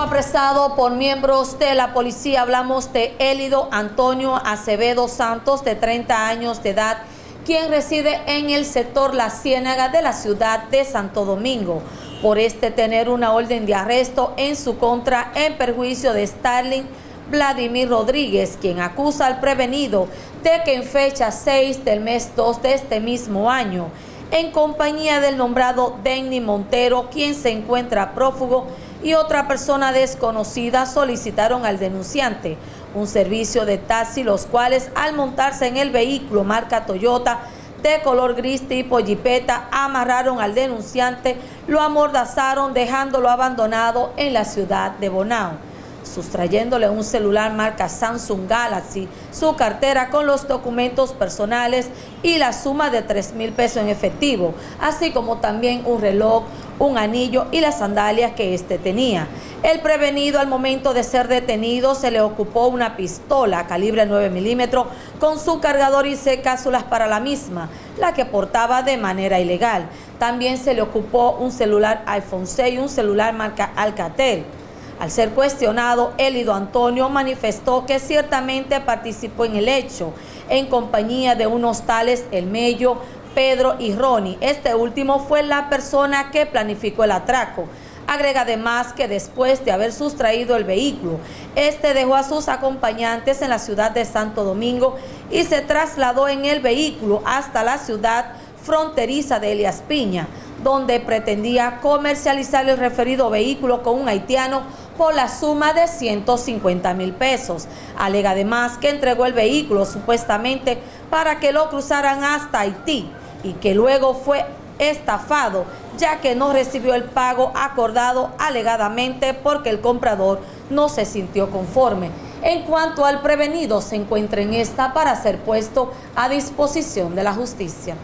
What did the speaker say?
apresado por miembros de la policía. Hablamos de Élido Antonio Acevedo Santos, de 30 años de edad, quien reside en el sector La Ciénaga de la ciudad de Santo Domingo, por este tener una orden de arresto en su contra en perjuicio de Starling Vladimir Rodríguez, quien acusa al prevenido de que en fecha 6 del mes 2 de este mismo año, en compañía del nombrado Denny Montero, quien se encuentra prófugo, y otra persona desconocida solicitaron al denunciante un servicio de taxi, los cuales al montarse en el vehículo marca Toyota de color gris tipo jipeta, amarraron al denunciante, lo amordazaron dejándolo abandonado en la ciudad de Bonao sustrayéndole un celular marca Samsung Galaxy, su cartera con los documentos personales y la suma de 3 mil pesos en efectivo, así como también un reloj, un anillo y las sandalias que éste tenía. El prevenido al momento de ser detenido se le ocupó una pistola calibre 9 milímetros con su cargador y seis cápsulas para la misma, la que portaba de manera ilegal. También se le ocupó un celular iPhone 6 y un celular marca Alcatel. Al ser cuestionado, Elido Antonio manifestó que ciertamente participó en el hecho, en compañía de unos tales El Mello, Pedro y Ronnie. Este último fue la persona que planificó el atraco. Agrega además que después de haber sustraído el vehículo, este dejó a sus acompañantes en la ciudad de Santo Domingo y se trasladó en el vehículo hasta la ciudad fronteriza de Elias Piña, donde pretendía comercializar el referido vehículo con un haitiano por la suma de 150 mil pesos. Alega además que entregó el vehículo supuestamente para que lo cruzaran hasta Haití y que luego fue estafado ya que no recibió el pago acordado alegadamente porque el comprador no se sintió conforme. En cuanto al prevenido, se encuentra en esta para ser puesto a disposición de la justicia.